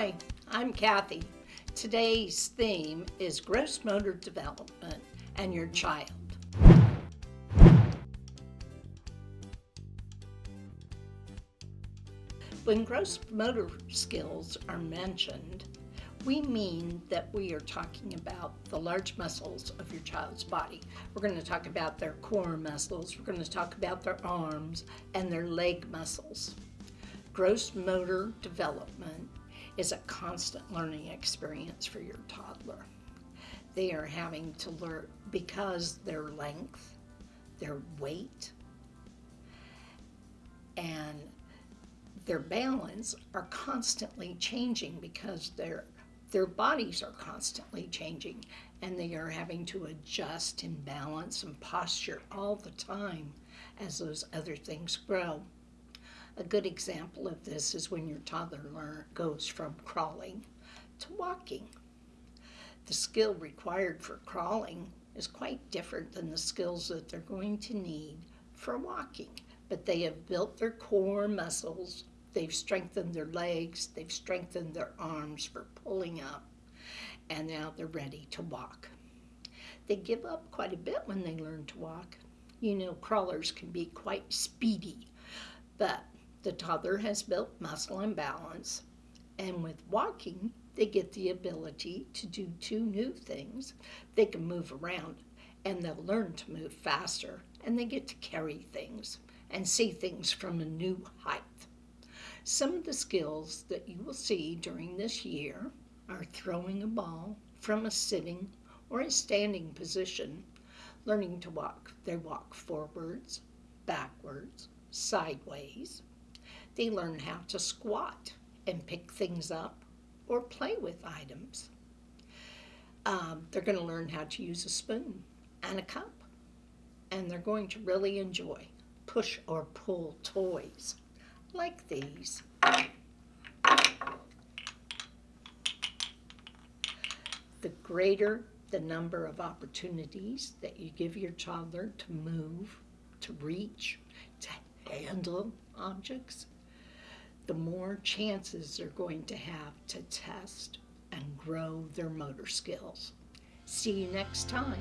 Hi, I'm Kathy. Today's theme is gross motor development and your child. When gross motor skills are mentioned, we mean that we are talking about the large muscles of your child's body. We're going to talk about their core muscles, we're going to talk about their arms and their leg muscles. Gross motor development is a constant learning experience for your toddler. They are having to learn because their length, their weight, and their balance are constantly changing because their their bodies are constantly changing and they are having to adjust and balance and posture all the time as those other things grow. A good example of this is when your toddler goes from crawling to walking. The skill required for crawling is quite different than the skills that they're going to need for walking, but they have built their core muscles, they've strengthened their legs, they've strengthened their arms for pulling up, and now they're ready to walk. They give up quite a bit when they learn to walk. You know, crawlers can be quite speedy, but the toddler has built muscle and balance, and with walking, they get the ability to do two new things. They can move around and they'll learn to move faster, and they get to carry things and see things from a new height. Some of the skills that you will see during this year are throwing a ball from a sitting or a standing position, learning to walk. They walk forwards, backwards, sideways, they learn how to squat and pick things up or play with items. Um, they're going to learn how to use a spoon and a cup. And they're going to really enjoy push or pull toys like these. The greater the number of opportunities that you give your toddler to move, to reach, to handle objects, the more chances they're going to have to test and grow their motor skills. See you next time.